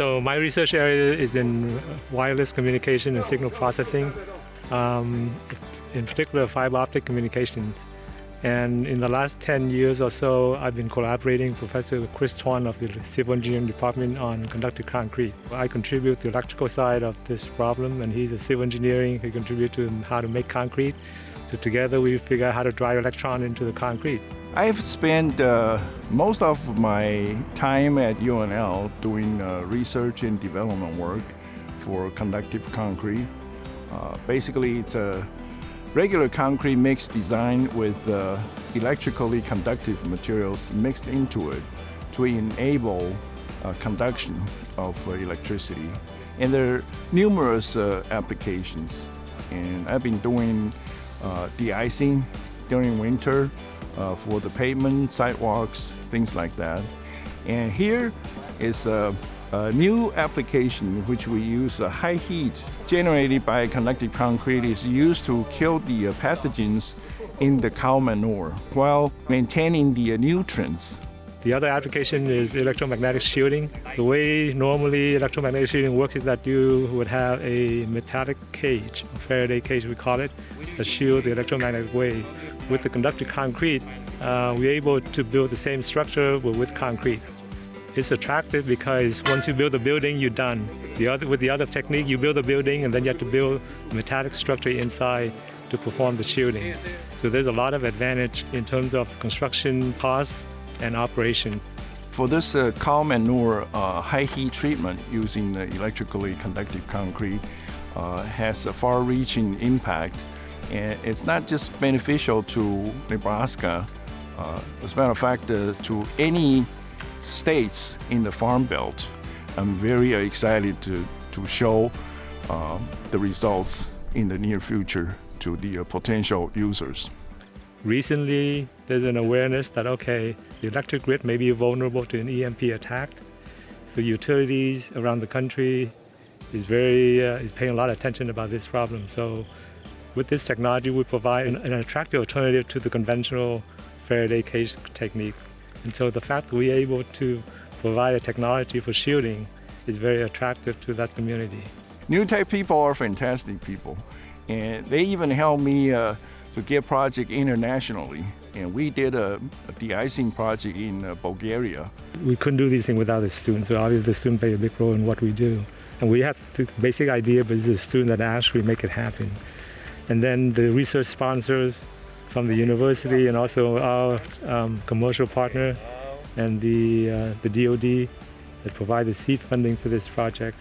So my research area is in wireless communication and signal processing, um, in particular fiber optic communications. And in the last 10 years or so, I've been collaborating with Professor Chris Tuan of the Civil Engineering Department on conductive concrete. I contribute the electrical side of this problem, and he's a civil engineering. He contributes to how to make concrete. So together we figure out how to drive electron into the concrete. I've spent uh, most of my time at UNL doing uh, research and development work for conductive concrete. Uh, basically, it's a regular concrete mix designed with uh, electrically conductive materials mixed into it to enable uh, conduction of uh, electricity. And there are numerous applications. And I've been doing uh, de-icing during winter uh, for the pavement, sidewalks, things like that. And here is a a new application which we use uh, high heat generated by conductive concrete is used to kill the uh, pathogens in the cow manure while maintaining the uh, nutrients. The other application is electromagnetic shielding. The way normally electromagnetic shielding works is that you would have a metallic cage, a Faraday cage we call it, that shield the electromagnetic wave. With the conductive concrete, uh, we're able to build the same structure but with concrete. It's attractive because once you build a building, you're done. The other, with the other technique, you build a building and then you have to build a metallic structure inside to perform the shielding. So there's a lot of advantage in terms of construction costs and operation. For this uh, cow manure uh, high heat treatment using the electrically conductive concrete uh, has a far-reaching impact. And it's not just beneficial to Nebraska, uh, as a matter of fact, uh, to any states in the Farm Belt. I'm very excited to, to show uh, the results in the near future to the potential users. Recently, there's an awareness that, okay, the electric grid may be vulnerable to an EMP attack. So utilities around the country is very uh, is paying a lot of attention about this problem. So with this technology, we provide an, an attractive alternative to the conventional Faraday cage technique. And so the fact that we're able to provide a technology for shielding is very attractive to that community. NUtech people are fantastic people, and they even helped me uh, to get project internationally. And we did a, a de-icing project in uh, Bulgaria. We couldn't do these things without the students, so obviously the students play a big role in what we do. And we have the basic idea, but it's the student that actually make it happen. And then the research sponsors from the university and also our um, commercial partner and the, uh, the DoD that provide the seed funding for this project.